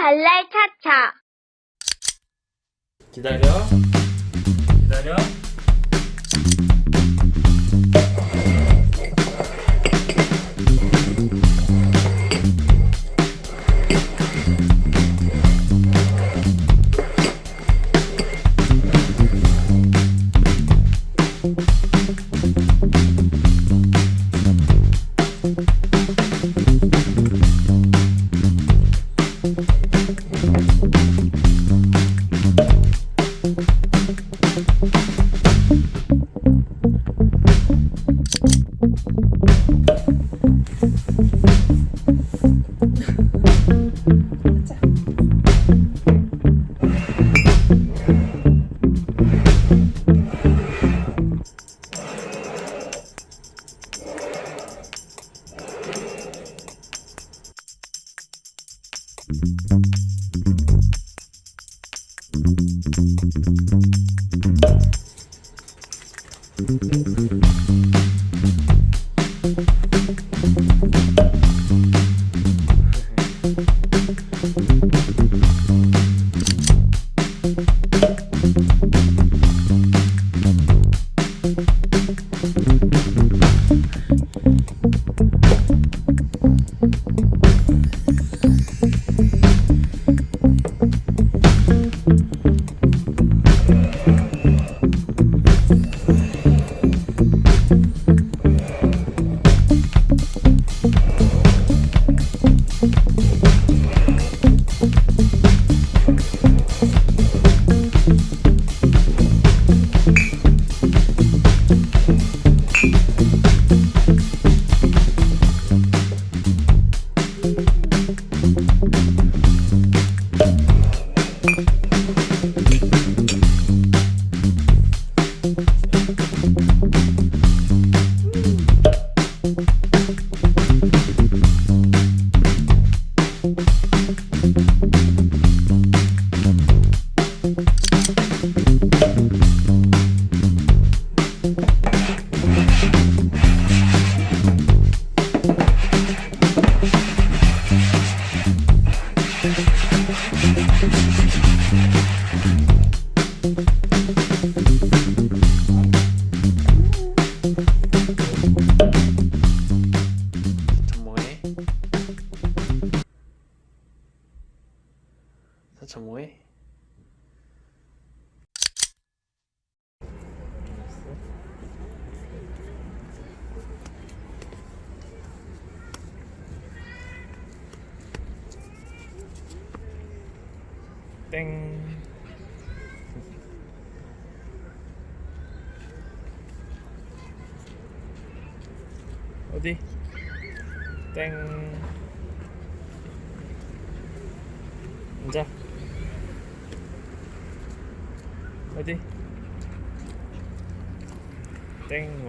발랄 차차. 기다려. 기다려. Thank you. самой. Ding. Ở đi. Ding. Ra. 어디? 땡